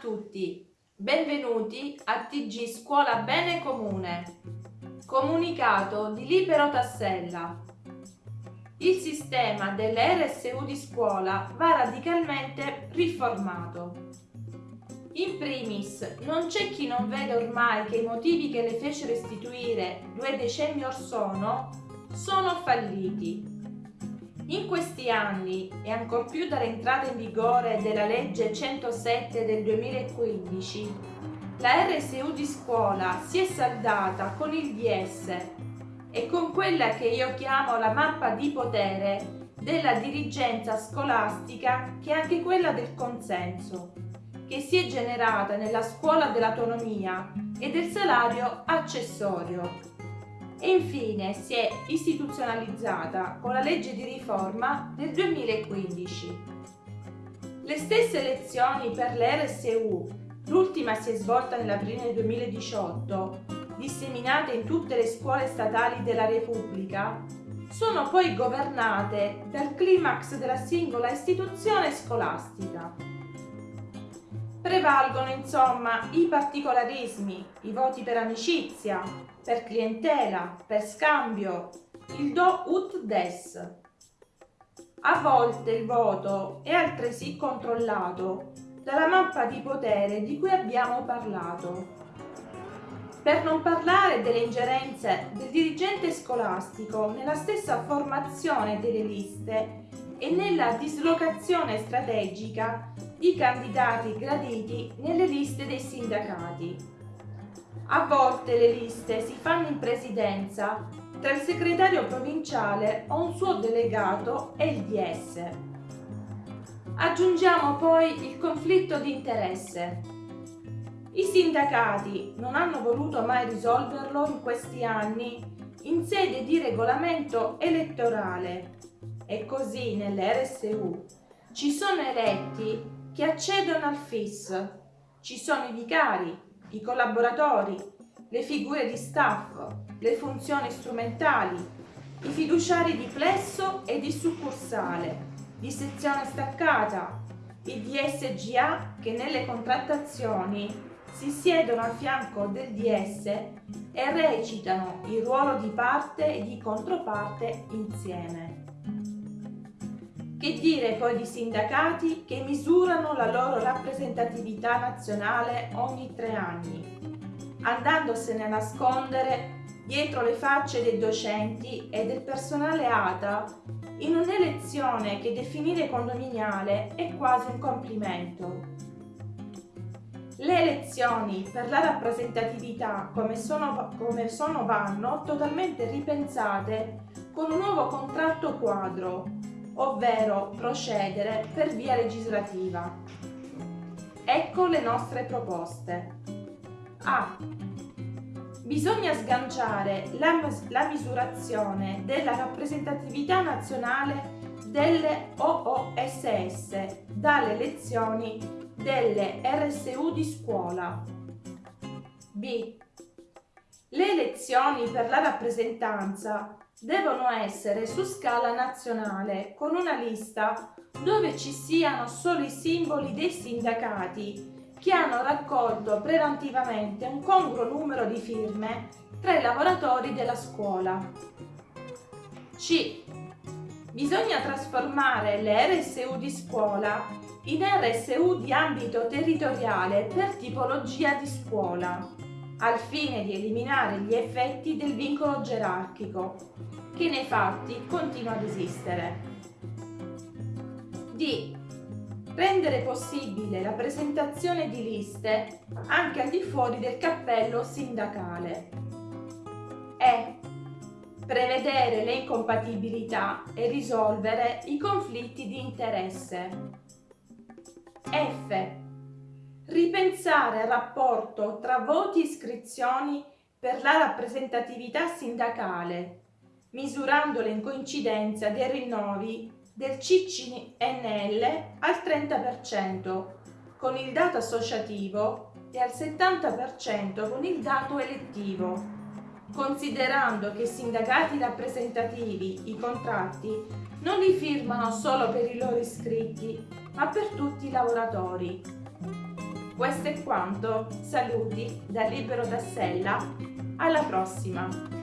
tutti, benvenuti a TG Scuola Bene Comune. Comunicato di Libero Tassella. Il sistema delle RSU di scuola va radicalmente riformato. In primis, non c'è chi non vede ormai che i motivi che le fecero istituire due decenni or sono sono falliti in questi anni, e ancor più dall'entrata in vigore della legge 107 del 2015, la RSU di scuola si è saldata con il DS e con quella che io chiamo la mappa di potere della dirigenza scolastica che è anche quella del consenso, che si è generata nella scuola dell'autonomia e del salario accessorio e infine si è istituzionalizzata con la legge di riforma del 2015. Le stesse elezioni per l'RSU, l'ultima si è svolta nell'aprile 2018, disseminate in tutte le scuole statali della Repubblica, sono poi governate dal climax della singola istituzione scolastica. Prevalgono insomma i particolarismi, i voti per amicizia, per clientela, per scambio, il do ut des. A volte il voto è altresì controllato dalla mappa di potere di cui abbiamo parlato. Per non parlare delle ingerenze del dirigente scolastico nella stessa formazione delle liste e nella dislocazione strategica di candidati graditi nelle liste dei sindacati. A volte le liste si fanno in presidenza tra il segretario provinciale o un suo delegato e il DS. Aggiungiamo poi il conflitto di interesse. I sindacati non hanno voluto mai risolverlo in questi anni in sede di regolamento elettorale e così nell'RSU ci sono eletti che accedono al FIS, ci sono i vicari, i collaboratori, le figure di staff, le funzioni strumentali, i fiduciari di plesso e di succursale, di sezione staccata, i DSGA che nelle contrattazioni si siedono a fianco del DS e recitano il ruolo di parte e di controparte insieme. Che dire poi di sindacati che misurano la loro rappresentatività nazionale ogni tre anni, andandosene a nascondere dietro le facce dei docenti e del personale ATA in un'elezione che definire condominiale è quasi un complimento. Le elezioni per la rappresentatività come sono, come sono vanno totalmente ripensate con un nuovo contratto quadro ovvero procedere per via legislativa. Ecco le nostre proposte. A. Bisogna sganciare la, la misurazione della rappresentatività nazionale delle OOSS dalle elezioni delle RSU di scuola. B. Le elezioni per la rappresentanza devono essere su scala nazionale con una lista dove ci siano solo i simboli dei sindacati che hanno raccolto preventivamente un congruo numero di firme tra i lavoratori della scuola. C. Bisogna trasformare le RSU di scuola in RSU di ambito territoriale per tipologia di scuola al fine di eliminare gli effetti del vincolo gerarchico, che nei fatti continua ad esistere. D. Rendere possibile la presentazione di liste anche al di fuori del cappello sindacale. E. Prevedere le incompatibilità e risolvere i conflitti di interesse. F ripensare al rapporto tra voti e iscrizioni per la rappresentatività sindacale, misurandole in coincidenza dei rinnovi del CCNL al 30% con il dato associativo e al 70% con il dato elettivo, considerando che i sindacati rappresentativi i contratti non li firmano solo per i loro iscritti, ma per tutti i lavoratori Questo è quanto, saluti da Libero da Sella, alla prossima!